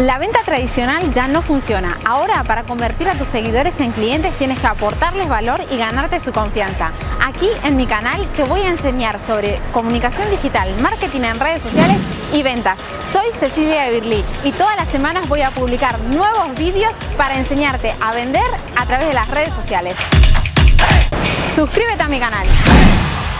La venta tradicional ya no funciona. Ahora, para convertir a tus seguidores en clientes tienes que aportarles valor y ganarte su confianza. Aquí en mi canal te voy a enseñar sobre comunicación digital, marketing en redes sociales y ventas. Soy Cecilia Birli y todas las semanas voy a publicar nuevos vídeos para enseñarte a vender a través de las redes sociales. Suscríbete a mi canal.